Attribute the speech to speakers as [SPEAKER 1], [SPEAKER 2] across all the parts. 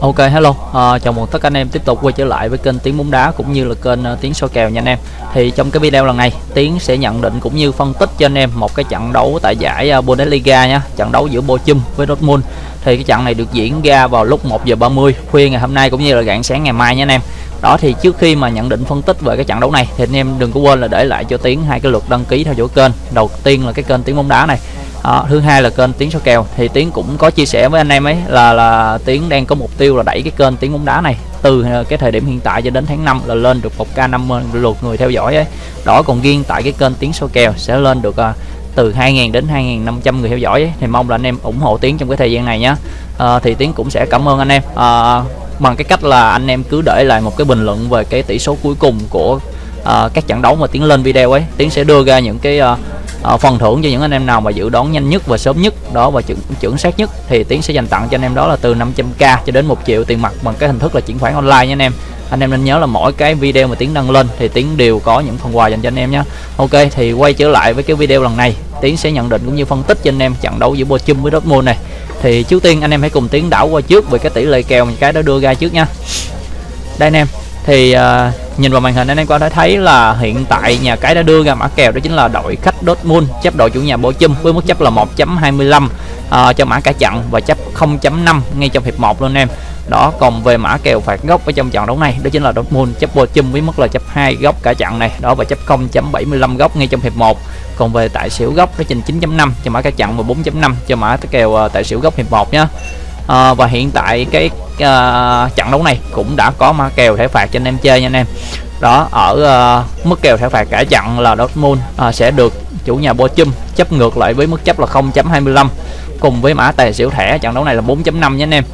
[SPEAKER 1] Ok hello, à, chào mừng tất cả anh em tiếp tục quay trở lại với kênh Tiếng bóng đá cũng như là kênh uh, Tiếng soi kèo nha anh em. Thì trong cái video lần này, tiến sẽ nhận định cũng như phân tích cho anh em một cái trận đấu tại giải uh, Bundesliga nha, trận đấu giữa Bochum với Dortmund. Thì cái trận này được diễn ra vào lúc 1 giờ 30 khuya ngày hôm nay cũng như là rạng sáng ngày mai nha anh em. Đó thì trước khi mà nhận định phân tích về cái trận đấu này thì anh em đừng có quên là để lại cho tiến hai cái lượt đăng ký theo dõi kênh. Đầu tiên là cái kênh Tiếng bóng đá này đó, thứ hai là kênh tiếng số kèo. Thì tiếng cũng có chia sẻ với anh em ấy là là tiếng đang có mục tiêu là đẩy cái kênh tiếng bóng đá này từ ờ, cái thời điểm hiện tại cho đến tháng 5 là lên được một k 50 lượt người theo dõi ấy. Đó còn riêng tại cái kênh tiếng số kèo sẽ lên được uh, từ 2.000 đến 2.500 người theo dõi ấy. thì mong là anh em ủng hộ tiếng trong cái thời gian này nhé à, thì tiếng cũng sẽ cảm ơn anh em. À, bằng cái cách là anh em cứ để lại một cái bình luận về cái tỷ số cuối cùng của à, các trận đấu mà tiếng lên video ấy tiếng sẽ đưa ra những cái à, uh, phần thưởng cho những anh em nào mà dự đoán nhanh nhất và sớm nhất đó và chuẩn chuẩn xác nhất thì tiến sẽ dành tặng cho anh em đó là từ 500k cho đến 1 triệu tiền mặt bằng cái hình thức là chuyển khoản online nha anh em. Anh em nên nhớ là mỗi cái video mà tiến đăng lên thì tiến đều có những phần quà dành cho anh em nhé ok thì quay trở lại với cái video lần này tiến sẽ nhận định cũng như phân tích cho anh em trận đấu giữa Bochum với Dortmund này. Thì trước tiên anh em hãy cùng tiến đảo qua trước về cái tỷ lệ kèo cái đó đưa ra trước nha đây anh em thì uh, nhìn vào màn hình anh em có thể thấy là hiện tại nhà cái đã đưa ra mã kèo đó chính là đội khách Dortmund chấp đội chủ nhà Bochum với mức chấp là 1.25 à, cho mã cả chặn và chấp 0.5 ngay trong hiệp 1 luôn em. Đó còn về mã kèo phạt góc ở trong trận đấu này đó chính là Dortmund chấp Bochum với mức là chấp 2 góc cả chặn này đó và chấp 0.75 góc ngay trong hiệp 1 còn về tại xỉu góc đó trình 9.5 cho mã cả chặn và 4.5 cho mã kèo à, tại xỉu góc hiệp 1 nhé à, và hiện tại cái à, trận đấu này cũng đã có mã kèo thẻ phạt cho anh em chơi nha anh em. Đó ở uh, mức kèo thẻ phạt cả trận là Dortmund uh, sẽ được chủ nhà Bochum chấp ngược lại với mức chấp là 0.25 cùng với mã tài xỉu thẻ. Trận đấu này là 4.5 nha anh em.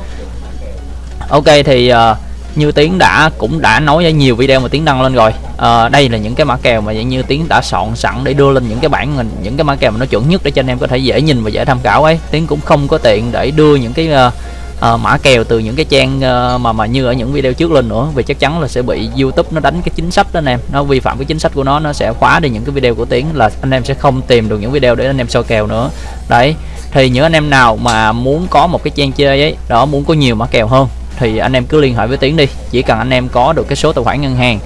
[SPEAKER 1] Ok thì uh, như tiến đã cũng đã nói ở nhiều video mà tiến đăng lên rồi. À, đây là những cái mã kèo mà như tiến đã soạn sẵn để đưa lên những cái bản mình những cái mã kèo mà nó chuẩn nhất để cho anh em có thể dễ nhìn và dễ tham khảo ấy. Tiến cũng không có tiện để đưa những cái uh, uh, mã kèo từ những cái trang uh, mà mà như ở những video trước lên nữa vì chắc chắn là sẽ bị YouTube nó đánh cái chính sách đó anh em. Nó vi phạm cái chính sách của nó nó sẽ khóa đi những cái video của tiến là anh em sẽ không tìm được những video để anh em soi kèo nữa. Đấy thì những anh em nào mà muốn có một cái trang chơi ấy đó muốn có nhiều mã kèo hơn thì anh em cứ liên hệ với Tiến đi. Chỉ cần anh em có được cái số tài khoản ngân hàng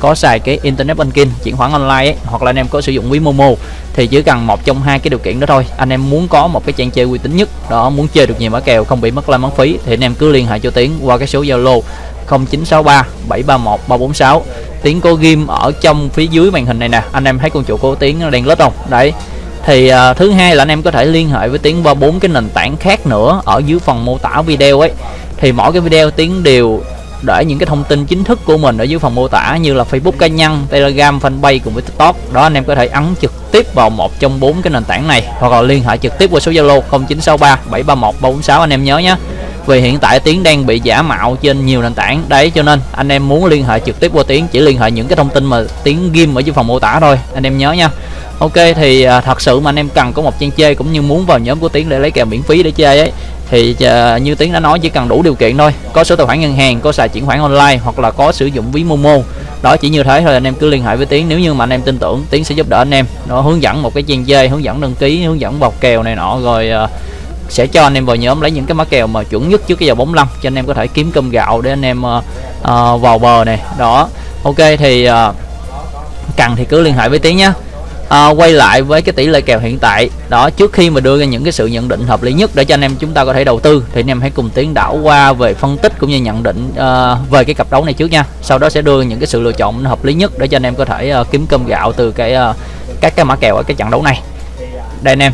[SPEAKER 1] có xài cái internet banking chuyển khoản online ấy, hoặc là anh em có sử dụng ví Momo thì chỉ cần một trong hai cái điều kiện đó thôi. Anh em muốn có một cái trang chơi uy tín nhất đó muốn chơi được nhiều mã kèo không bị mất lãi mất phí thì anh em cứ liên hệ cho Tiến qua cái số Zalo 0963 731 346 Tiến có ghim ở trong phía dưới màn hình này nè. Anh em thấy con chuột của Tiến đang lết không? Đấy. Thì uh, thứ hai là anh em có thể liên hệ với Tiến qua bốn cái nền tảng khác nữa ở dưới phần mô tả video ấy thì mỗi cái video tiến đều để những cái thông tin chính thức của mình ở dưới phần mô tả như là Facebook cá nhân, Telegram, Fanpage cùng với TikTok. Đó anh em có thể ấn trực tiếp vào một trong bốn cái nền tảng này hoặc là liên hệ trực tiếp qua số Zalo 0963 731 346 anh em nhớ nhé. Vì hiện tại Tiến đang bị giả mạo trên nhiều nền tảng đấy cho nên anh em muốn liên hệ trực tiếp qua Tiến chỉ liên hệ những cái thông tin mà Tiến ghim ở dưới phần mô tả thôi anh em nhớ nha. Ok thì à, thật sự mà anh em cần có một trang chơi cũng như muốn vào nhóm của Tiến để lấy kèo miễn phí để chơi ấy thì uh, như tiến đã nói chỉ cần đủ điều kiện thôi. Có số tài khoản ngân hàng có xài chuyển khoản online hoặc là có sử dụng ví momo. Đó chỉ như thế thôi anh em cứ liên hệ với tiến. Nếu như mà anh em tin tưởng tiến sẽ giúp đỡ anh em. Nó hướng dẫn một cái trang dây hướng dẫn đăng ký hướng dẫn bọc kèo này nọ rồi uh, sẽ cho anh em vào nhóm lấy những cái mã kèo mà chuẩn nhất trước cái giờ 45 cho anh em có thể kiếm cơm gạo để anh em uh, uh, vào bờ này. Đó. Ok thì uh, cần thì cứ liên hệ với tiến nhé à, quay lại với cái tỷ lệ kèo hiện tại. Đó trước khi mà đưa ra những cái sự nhận định hợp lý nhất để cho anh em chúng ta có thể đầu tư thì anh em hãy cùng tiến đảo qua về phân tích cũng như nhận định uh, về cái cặp đấu này trước nha. Sau đó sẽ đưa những cái sự lựa chọn hợp lý nhất để cho anh em có thể uh, kiếm cơm gạo từ cái uh, các cái mã kèo ở cái trận đấu này. Đây anh em.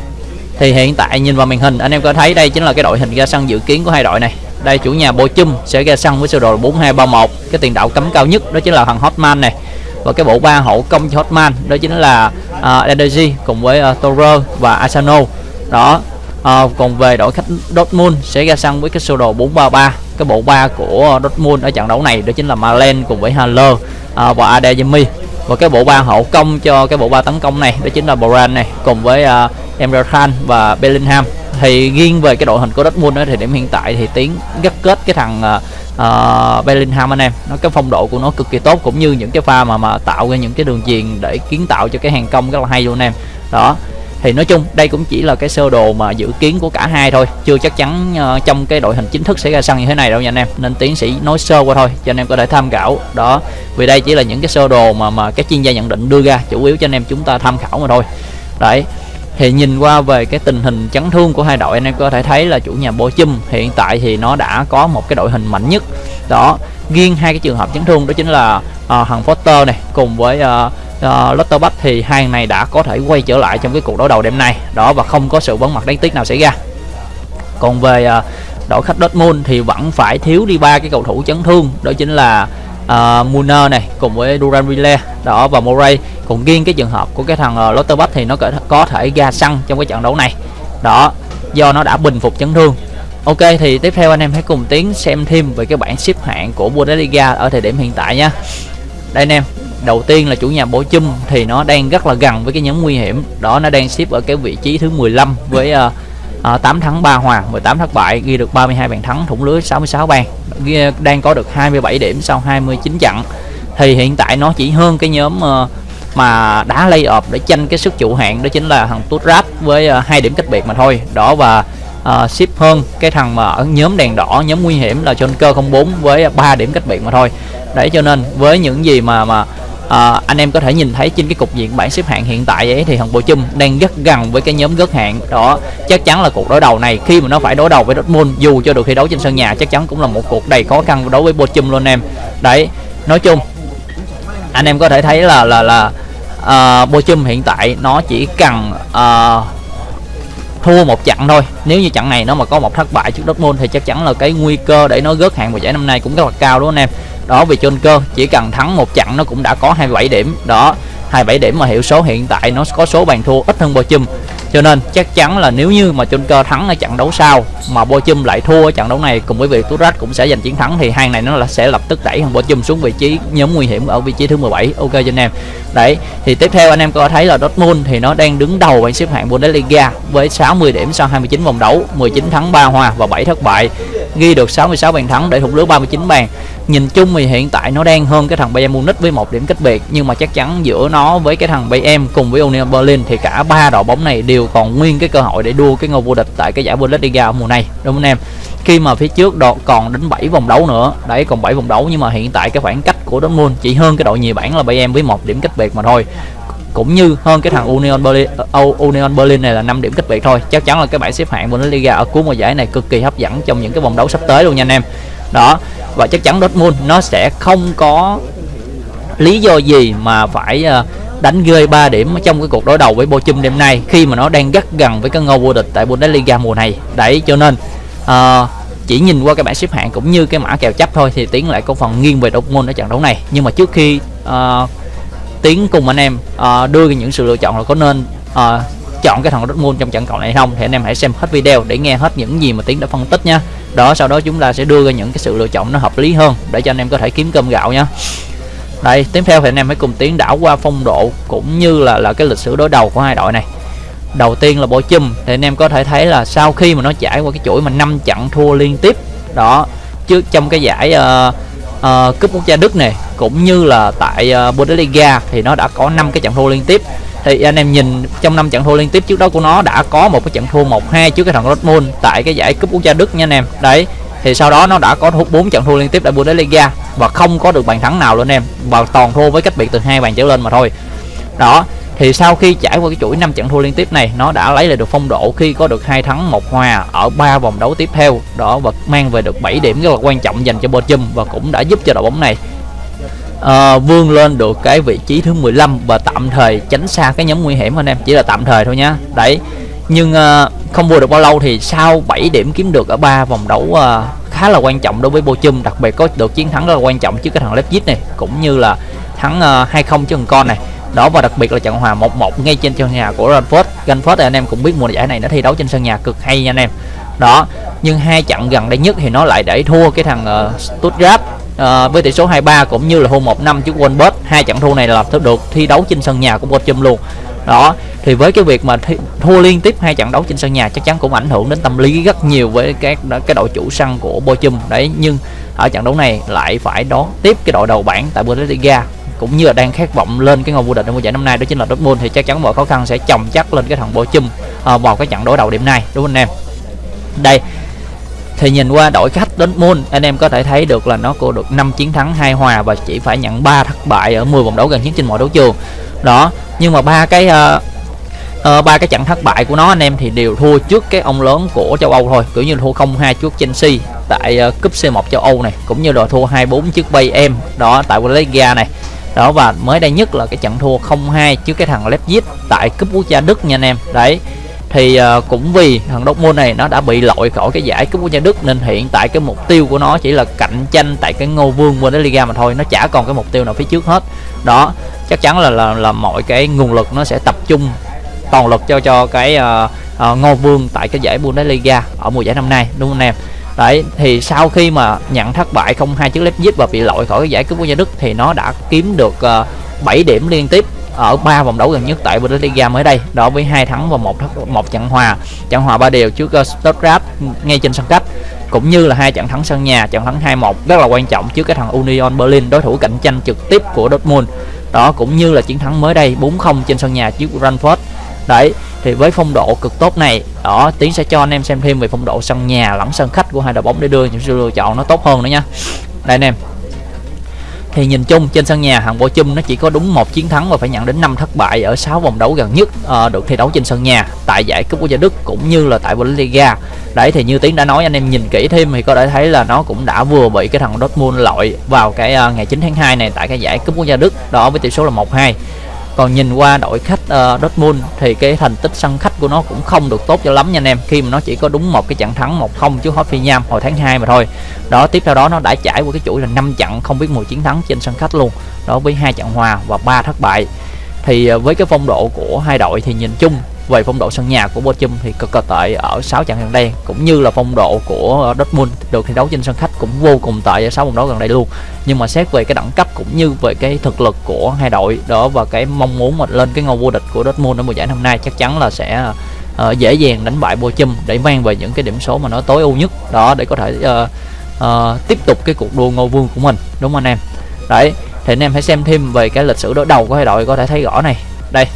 [SPEAKER 1] Thì hiện tại nhìn vào màn hình anh em có thấy đây chính là cái đội hình ra sân dự kiến của hai đội này. Đây chủ nhà Bochum sẽ ra sân với sơ đồ 4231 cái tiền đạo cấm cao nhất đó chính là thằng Hotman này và cái bộ ba hậu công cho Hotman đó chính là à, uh, Energy cùng với uh, Toro và Asano. Đó uh, còn về đội khách Dortmund sẽ ra sân với cái sơ đồ 433 cái bộ ba của Dortmund ở trận đấu này đó chính là Malen cùng với Haller uh, và Adeyemi và cái bộ ba hậu công cho cái bộ ba tấn công này đó chính là Boran này cùng với uh, Emre Can và Bellingham. Thì riêng về cái đội hình của Dortmund đó, thì điểm hiện tại thì tiến gắt kết cái thằng uh, uh, Bellingham anh em nó cái phong độ của nó cực kỳ tốt cũng như những cái pha mà mà tạo ra những cái đường chuyền để kiến tạo cho cái hàng công rất là hay luôn anh em. Đó thì nói chung đây cũng chỉ là cái sơ đồ mà dự kiến của cả hai thôi chưa chắc chắn uh, trong cái đội hình chính thức sẽ ra sân như thế này đâu nha anh em. Nên tiến sĩ nói sơ qua thôi cho anh em có thể tham khảo. Đó vì đây chỉ là những cái sơ đồ mà mà các chuyên gia nhận định đưa ra chủ yếu cho anh em chúng ta tham khảo mà thôi. Đấy thì nhìn qua về cái tình hình chấn thương của hai đội anh em có thể thấy là chủ nhà Bochum hiện tại thì nó đã có một cái đội hình mạnh nhất. Đó riêng hai cái trường hợp chấn thương đó chính là uh, thằng Foster này cùng với ờ, ờ, uh, uh, Lotterbach thì hai này đã có thể quay trở lại trong cái cuộc đối đầu đêm nay. Đó và không có sự vắng mặt đáng tiếc nào xảy ra. Còn về uh, đội khách Dortmund thì vẫn phải thiếu đi ba cái cầu thủ chấn thương đó chính là uh, Muner này cùng với Duran Villa. Đó và Moray còn riêng cái trường hợp của cái thằng ờ, uh, Lotterbach thì nó có, thể ra sân trong cái trận đấu này. Đó do nó đã bình phục chấn thương. Ok thì tiếp theo anh em hãy cùng tiến xem thêm về cái bảng xếp hạng của Bundesliga ở thời điểm hiện tại nha. Đây anh em đầu tiên là chủ nhà Bổ Chum thì nó đang rất là gần với cái nhóm nguy hiểm. Đó nó đang xếp ở cái vị trí thứ 15 với uh, uh, 8 thắng 3 hòa 18 thất bại ghi được 32 bàn thắng thủng lưới 66 bàn ghi, đang có được 27 điểm sau 29 trận. Thì hiện tại nó chỉ hơn cái nhóm uh, mà đá lay-off để tranh cái sức trụ hạng đó chính là thằng Tutrap với ờ, hai điểm cách biệt mà thôi. Đó và ờ, uh, ship hơn cái thằng mà ở nhóm đèn đỏ nhóm nguy hiểm là Joker 04 với 3 điểm cách biệt mà thôi. Đấy cho nên với những gì mà mà uh, anh em có thể nhìn thấy trên cái cục diện bảng xếp hạng hiện tại ấy thì thằng Bộ Chum đang rất gần với cái nhóm gớt hạng. Đó chắc chắn là cuộc đối đầu này khi mà nó phải đối đầu với Dortmund dù cho được thi đấu trên sân nhà chắc chắn cũng là một cuộc đầy khó khăn đối với Bộ Chum luôn em. Đấy nói chung anh em có thể thấy là là là Ờ, uh, Bochum hiện tại nó chỉ cần uh, thua một trận thôi. Nếu như trận này nó mà có một thất bại trước Dortmund thì chắc chắn là cái nguy cơ để nó gớt hạng vào giải năm nay cũng rất là cao đúng không anh em? Đó vì trên cơ chỉ cần thắng một trận nó cũng đã có 27 điểm. Đó 27 điểm mà hiệu số hiện tại nó có số bàn thua ít hơn Bochum cho nên chắc chắn là nếu như mà chung cơ thắng ở trận đấu sau mà Bochum lại thua ở trận đấu này cùng với việc Turat cũng sẽ giành chiến thắng, thì hai này nó là sẽ lập tức đẩy thằng Bochum xuống vị trí nhóm nguy hiểm ở vị trí thứ 17 ok cho anh em. Đấy, thì tiếp theo anh em có thấy là Dortmund thì nó đang đứng đầu bảng xếp hạng Bundesliga với 60 điểm sau 29 vòng đấu 19 thắng 3 hòa và 7 thất bại, ghi được 66 bàn thắng để thủng lưới 39 bàn nhìn chung thì hiện tại nó đang hơn cái thằng Bayern Munich với một điểm cách biệt nhưng mà chắc chắn giữa nó với cái thằng Bayern cùng với Union Berlin thì cả ba đội bóng này đều còn nguyên cái cơ hội để đua cái ngôi vô địch tại cái giải Bundesliga mùa này đúng không anh em? Khi mà phía trước đội còn đến 7 vòng đấu nữa đấy còn 7 vòng đấu nhưng mà hiện tại cái khoảng cách của Dortmund chỉ hơn cái đội nhì bảng là Bayern với một điểm cách biệt mà thôi. Cũng như hơn cái thằng Union Berlin uh, Union Berlin này là 5 điểm cách biệt thôi. Chắc chắn là cái bảng xếp hạng Bundesliga ở cuối mùa giải này cực kỳ hấp dẫn trong những cái vòng đấu sắp tới luôn nha anh em. Đó và chắc chắn Dortmund nó sẽ không có lý do gì mà phải ờ, đánh rơi 3 điểm trong cái cuộc đối đầu với Bochum đêm nay khi mà nó đang rất gần với cái ngôi vô địch tại Bundesliga mùa này. Đấy cho nên uh, chỉ nhìn qua cái bảng xếp hạng cũng như cái mã kèo chấp thôi thì tiến lại có phần nghiêng về Dortmund ở trận đấu này. Nhưng mà trước khi uh, tiến cùng anh em uh, đưa những sự lựa chọn là có nên uh, chọn cái thằng Dortmund trong trận cầu này không? Thì anh em hãy xem hết video để nghe hết những gì mà tiến đã phân tích nha. Đó sau đó chúng ta sẽ đưa ra những cái sự lựa chọn nó hợp lý hơn để cho anh em có thể kiếm cơm gạo nha. Đây tiếp theo thì anh em hãy cùng tiến đảo qua phong độ cũng như là là cái lịch sử đối đầu của hai đội này. Đầu tiên là bộ chum thì anh em có thể thấy là sau khi mà nó trải qua cái chuỗi mà năm trận thua liên tiếp đó trước trong cái giải uh, uh, cúp quốc gia Đức này cũng như là tại uh, Bundesliga thì nó đã có 5 cái trận thua liên tiếp thì anh em nhìn trong năm trận thua liên tiếp trước đó của nó đã có một cái trận thua 1-2 trước cái thằng Dortmund tại cái giải cúp quốc gia Đức nha anh em. Đấy, thì sau đó nó đã có bốn trận thua liên tiếp tại Bundesliga và không có được bàn thắng nào luôn em. Và toàn thua với cách biệt từ hai bàn trở lên mà thôi. Đó, thì sau khi trải qua cái chuỗi năm trận thua liên tiếp này, nó đã lấy lại được phong độ khi có được hai thắng một hòa ở ba vòng đấu tiếp theo. Đó, và mang về được 7 điểm rất là quan trọng dành cho Bochum và cũng đã giúp cho đội bóng này uh, vươn lên được cái vị trí thứ 15 và tạm thời tránh xa cái nhóm nguy hiểm anh em. Chỉ là tạm thời thôi nhá đấy. Nhưng uh, không vừa được bao lâu thì sau 7 điểm kiếm được ở ba vòng đấu uh, khá là quan trọng đối với Bochum đặc biệt có được chiến thắng rất là quan trọng trước cái thằng Leipzig này cũng như là thắng uh, 2-0 trước thằng con này. Đó và đặc biệt là trận hòa 1-1 ngay trên sân nhà của Ranford Ranford thì anh em cũng biết mùa giải này nó thi đấu trên sân nhà cực hay nha anh em. Đó. Nhưng hai trận gần đây nhất thì nó lại để thua cái thằng uh, Stuttgart à, với tỷ số 2-3 cũng như là hôm 1-5 trước Wolfsburg hai trận thua này là được thi đấu trên sân nhà của Bochum luôn. Đó thì với cái việc mà thua liên tiếp hai trận đấu trên sân nhà chắc chắn cũng ảnh hưởng đến tâm lý rất nhiều với các cái đội chủ sân của Bochum. Đấy nhưng ở trận đấu này lại phải đón tiếp cái đội đầu bảng tại Bundesliga cũng như là đang khát vọng lên cái ngôi vô địch ở mùa giải năm nay. Đó chính là Dortmund thì chắc chắn mọi khó khăn sẽ chồng chắc lên cái thằng Bochum chum vào cái trận đối đầu điểm này đúng không anh em? Đây thì nhìn qua đội khách Dortmund anh em có thể thấy được là nó có được 5 chiến thắng hai hòa và chỉ phải nhận 3 thất bại ở 10 vòng đấu gần nhất trên mọi đấu trường. Đó nhưng mà ba cái uh, uh, ba cái trận thất bại của nó anh em thì đều thua trước cái ông lớn của châu Âu thôi kiểu như thua 0-2 trước Chelsea tại uh, cúp C1 châu Âu này cũng như là thua 2-4 trước Bayern đó tại Bundesliga này. Đó và mới đây nhất là cái trận thua 0-2 trước cái thằng Leipzig tại cúp quốc gia Đức nha anh em. Đấy thì uh, cũng vì thằng Dortmund này nó đã bị loại khỏi cái giải cúp quốc gia Đức nên hiện tại cái mục tiêu của nó chỉ là cạnh tranh tại cái ngôi vương Bundesliga mà thôi nó chả còn cái mục tiêu nào phía trước hết. Đó chắc chắn là là, là mọi cái nguồn lực nó sẽ tập trung toàn lực cho cho cái uh, uh, ngôi vương tại cái giải Bundesliga ở mùa giải năm nay đúng không anh em? Đấy thì sau khi mà nhận thất bại không hai trước Leipzig và bị loại khỏi cái giải cúp quốc gia Đức thì nó đã kiếm được uh, 7 điểm liên tiếp ở ba vòng đấu gần nhất tại Bundesliga mới đây, đó với hai thắng và một một trận hòa. Trận hòa ba đều trước ờ, Stuttgart, ngay trên sân khách, cũng như là hai trận thắng sân nhà, trận thắng 2-1 rất là quan trọng trước cái thằng Union Berlin, đối thủ cạnh tranh trực tiếp của Dortmund. Đó cũng như là chiến thắng mới đây 4-0 trên sân nhà trước Frankfurt đấy, thì với phong độ cực tốt này, đó, tiến sẽ cho anh em xem thêm về phong độ sân nhà lẫn sân khách của hai đội bóng để đưa những sự lựa chọn nó tốt hơn nữa nha. Đây anh em thì nhìn chung trên sân nhà hàng Bộ Chum nó chỉ có đúng một chiến thắng và phải nhận đến 5 thất bại ở 6 vòng đấu gần nhất uh, được thi đấu trên sân nhà tại giải cúp quốc gia Đức cũng như là tại Bundesliga. Đấy thì như Tiến đã nói anh em nhìn kỹ thêm thì có thể thấy là nó cũng đã vừa bị cái thằng Dortmund loại vào cái uh, ngày 9 tháng 2 này tại cái giải cúp quốc gia Đức đó với tỷ số là 1-2 còn nhìn qua đội khách uh, Dortmund thì cái thành tích sân khách của nó cũng không được tốt cho lắm nha anh em. Khi mà nó chỉ có đúng một cái trận thắng 1-0 trước Hoffenheim hồi tháng 2 mà thôi. Đó tiếp theo đó nó đã trải qua cái chuỗi là 5 trận không biết 10 chiến thắng trên sân khách luôn. Đó với hai trận hòa và ba thất bại. Thì uh, với cái phong độ của hai đội thì nhìn chung về phong độ sân nhà của Bochum thì cực kỳ tệ ở 6 trận gần đây cũng như là phong độ của Dortmund được thi đấu trên sân khách cũng vô cùng tệ ở 6 vòng đấu gần đây luôn. Nhưng mà xét về cái đẳng cấp cũng như về cái thực lực của hai đội đó và cái mong muốn mà lên cái ngôi vô địch của Dortmund ở mùa giải năm nay chắc chắn là sẽ uh, dễ dàng đánh bại Bochum để mang về những cái điểm số mà nó tối ưu nhất đó để có thể uh, uh, tiếp tục cái cuộc đua ngôi vương của mình. Đúng không anh em? Đấy thì anh em hãy xem thêm về cái lịch sử đối đầu của hai đội có thể thấy rõ này. Đây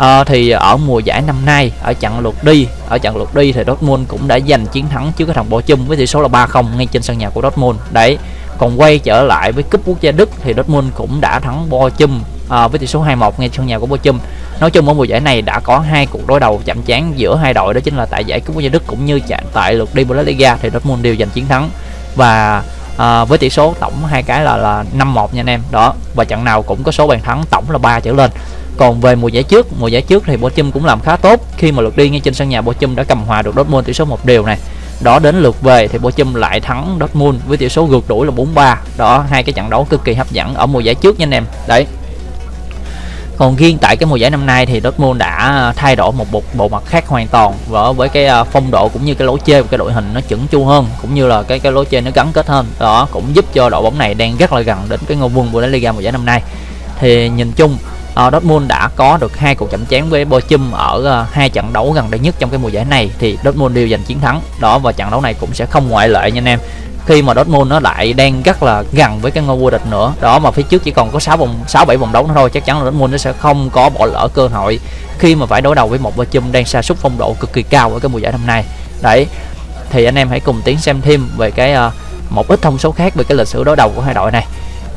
[SPEAKER 1] à, thì ở mùa giải năm nay ở trận lượt đi ở trận lượt đi thì Dortmund cũng đã giành chiến thắng trước cái thằng Bochum với tỷ số là 3-0 ngay trên sân nhà của Dortmund. Đấy còn quay trở lại với cúp quốc gia Đức thì Dortmund cũng đã thắng Bochum à, ờ, với tỷ số 2-1 ngay sân nhà của Bochum nói chung ở mùa giải này đã có hai cuộc đối đầu chạm trán giữa hai đội đó chính là tại giải cúp quốc gia Đức cũng như tại lượt đi Bundesliga thì Dortmund đều giành chiến thắng. Và à, với tỷ số tổng hai cái là là 5-1 nha anh em. Đó và trận nào cũng có số bàn thắng tổng là 3 trở lên còn về mùa giải trước mùa giải trước thì Bochum cũng làm khá tốt. Khi mà lượt đi ngay trên sân nhà Bochum đã cầm hòa được Dortmund tỷ số một đều này. Đó đến lượt về thì Bochum lại thắng Dortmund với tỷ số gượt đuổi là 4-3 đó hai cái trận đấu cực kỳ hấp dẫn ở mùa giải trước nha anh em. Đấy. Còn riêng tại cái mùa giải năm nay thì Dortmund đã à, thay đổi một bộ, bộ mặt khác hoàn toàn và với cái à, phong độ cũng như cái lối chơi của cái đội hình nó chuẩn chu hơn cũng như là cái cái lối chơi nó gắn kết hơn. Đó cũng giúp cho đội bóng này đang rất là gần đến cái ngôi vương của Bundesliga mùa giải năm nay. Thì nhìn chung uh, Dortmund đã có được hai cuộc chạm trán với Bochum ở uh, hai trận đấu gần đây nhất trong cái mùa giải này thì Dortmund đều giành chiến thắng. Đó và trận đấu này cũng sẽ không ngoại lệ nha anh em. Khi mà Dortmund nó lại đang rất là gần với cái ngôi vô địch nữa. Đó mà phía trước chỉ còn có 6 vòng 6 7 vòng đấu nữa thôi chắc chắn là Dortmund nó sẽ không có bỏ lỡ cơ hội khi mà phải đối đầu với một Bochum đang sa sút phong độ cực kỳ cao ở cái mùa giải năm nay. Đấy thì anh em hãy cùng tiến xem thêm về cái uh, một ít thông số khác về cái lịch sử đối đầu của hai đội này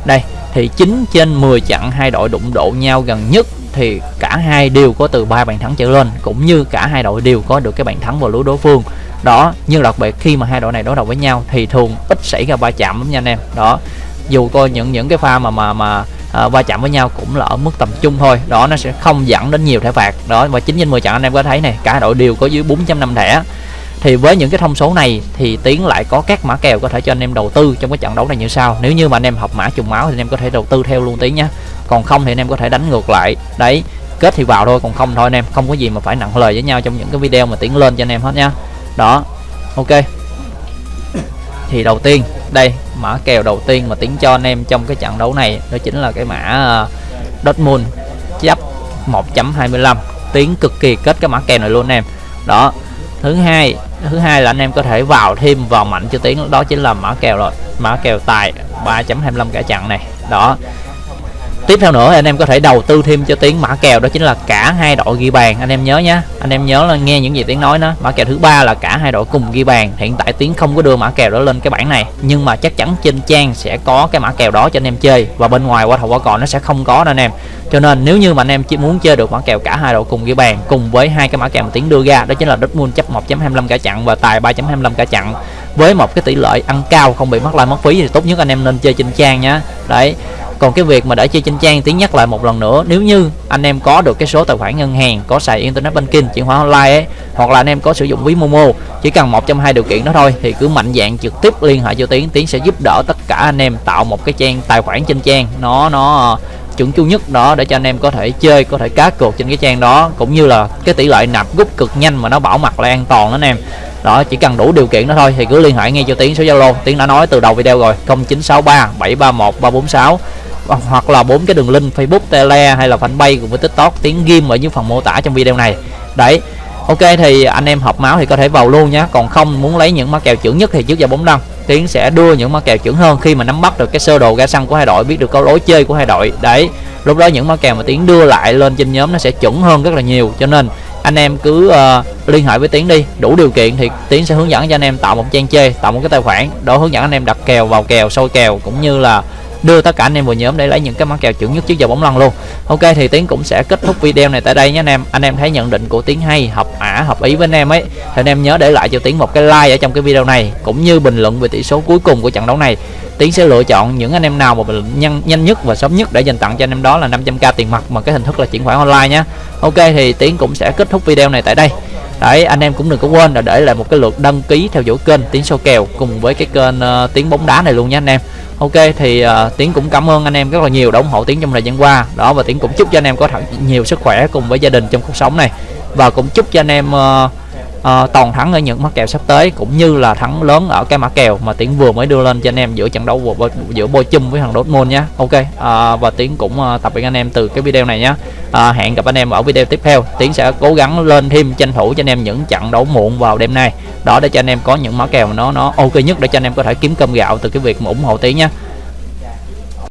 [SPEAKER 1] đây thì 9 trên 10 trận hai đội đụng độ nhau gần nhất thì cả hai đều có từ ba bàn thắng trở lên cũng như cả hai đội đều có được cái bàn thắng vào lưới đối phương. Đó nhưng đặc biệt khi mà hai đội này đối đầu với nhau thì thường ít xảy ra va chạm lắm nha anh em. Đó dù coi những những cái pha mà mà mà à, va chạm với nhau cũng là ở mức tầm trung thôi. Đó nó sẽ không dẫn đến nhiều thẻ phạt. Đó và 9 trên 10 trận anh em có thấy này cả đội đều có dưới 4.5 thẻ thì với những cái thông số này thì tiến lại có các mã kèo có thể cho anh em đầu tư trong cái trận đấu này như sau. Nếu như mà anh em học mã trùng máu thì anh em có thể đầu tư theo luôn tiến nhé còn không thì anh em có thể đánh ngược lại. Đấy kết thì vào thôi còn không thôi anh em. Không có gì mà phải nặng lời với nhau trong những cái video mà tiến lên cho anh em hết nhá. Đó ok. Thì đầu tiên đây mã kèo đầu tiên mà tiến cho anh em trong cái trận đấu này đó chính là cái mã uh, Dortmund chấp 1.25 tiến cực kỳ kết cái mã kèo này luôn anh em. Đó thứ hai thứ hai là anh em có thể vào thêm vào mạnh cho tiếng, đó chính là mã kèo rồi. Mã kèo tài 3.25 cả chặn này. Đó tiếp theo nữa, anh em có thể đầu tư thêm cho tiếng mã kèo, đó chính là cả hai đội ghi bàn. Anh em nhớ nhá, anh em nhớ là nghe những gì tiếng nói đó. Mã kèo thứ ba là cả hai đội cùng ghi bàn. Hiện tại tiếng không có đưa mã kèo đó lên cái bảng này, nhưng mà chắc chắn trên trang sẽ có cái mã kèo đó cho anh em chơi, và bên ngoài qua thầu qua cò nó sẽ không có đâu anh em. Cho nên nếu như mà anh em chỉ muốn chơi được mã kèo cả hai đội cùng ghi bàn, cùng với hai cái mã kèo mà tiếng đưa ra, đó chính là Dortmund chấp 1.25 cả chặn và tài 3.25 cả chặn với một cái tỷ lệ ăn cao, không bị mất lại mất phí thì tốt nhất anh em nên chơi trên trang nhá. Đấy, còn cái việc mà để chơi trên trang tiếng nhắc lại một lần nữa, nếu như anh em có được cái số tài khoản ngân hàng, có xài internet banking, chuyển khoản online ấy, hoặc là anh em có sử dụng ví momo, chỉ cần một trong hai điều kiện đó thôi, thì cứ mạnh dạng trực tiếp liên hệ cho tiến tiến sẽ giúp đỡ tất cả anh em tạo một cái trang tài khoản trên trang. Nó nó chuẩn chu nhất đó để cho anh em có thể chơi có thể cá cược trên cái trang đó cũng như là cái tỷ lệ nạp rút cực nhanh mà nó bảo mật là an toàn đó anh em đó chỉ cần đủ điều kiện đó thôi thì cứ liên hệ ngay cho tiến số zalo tiến đã nói từ đầu video rồi 0963 731 346 hoặc là bốn cái đường link Facebook, Tele hay là fanpage cùng với TikTok tiếng ghim ở dưới phần mô tả trong video này. Đấy. Ok thì anh em hợp máu thì có thể vào luôn nhé Còn không muốn lấy những mã kèo chuẩn nhất thì trước giờ bóng đăng Tiến sẽ đưa những mã kèo chuẩn hơn khi mà nắm bắt được cái sơ đồ ga xăng của hai đội biết được câu lối chơi của hai đội. Đấy lúc đó những mã kèo mà tiến đưa lại lên trên nhóm nó sẽ chuẩn hơn rất là nhiều. Cho nên anh em cứ uh, liên hệ với tiến đi. Đủ điều kiện thì tiến sẽ hướng dẫn cho anh em tạo một trang chơi tạo một cái tài khoản đó hướng dẫn anh em đặt kèo vào kèo sôi kèo cũng như là đưa tất cả anh em vào nhóm để lấy những cái món kèo chuẩn nhất trước giờ bóng lăn luôn. Ok, thì tiến cũng sẽ kết thúc video này tại đây nhé anh em. Anh em thấy nhận định của tiến hay, hợp ả, hợp ý với anh em ấy. Thì anh em nhớ để lại cho tiến một cái like ở trong cái video này, cũng như bình luận về tỷ số cuối cùng của trận đấu này. Tiến sẽ lựa chọn những anh em nào mà nhanh nhanh nhất và sớm nhất để dành tặng cho anh em đó là 500k tiền mặt mà cái hình thức là chuyển khoản online nhé. Ok, thì tiến cũng sẽ kết thúc video này tại đây đấy anh em cũng đừng có quên là để lại một cái lượt đăng ký theo dõi kênh tiến sâu kèo cùng với cái kênh ờ, uh, tiếng bóng đá này luôn nha anh em. Ok thì uh, tiến cũng cảm ơn anh em rất là nhiều đã ủng hộ tiến trong thời gian qua. Đó và tiến cũng chúc cho anh em có thật nhiều sức khỏe cùng với gia đình trong cuộc sống này. Và cũng chúc cho anh em uh, uh, toàn thắng ở những mã kèo sắp tới cũng như là thắng lớn ở cái mã kèo mà tiến vừa mới đưa lên cho anh em giữa trận đấu vừa, giữa bôi chum với thằng Dortmund nhé ok uh, và tiến cũng uh, tập với anh em từ cái video này nhé uh, hẹn gặp anh em ở video tiếp theo. Tiến sẽ cố gắng lên thêm tranh thủ cho anh em những trận đấu muộn vào đêm nay. Đó để cho anh em có những mã kèo nó nó ok nhất để cho anh em có thể kiếm cơm gạo từ cái việc mà ủng hộ tiến nhé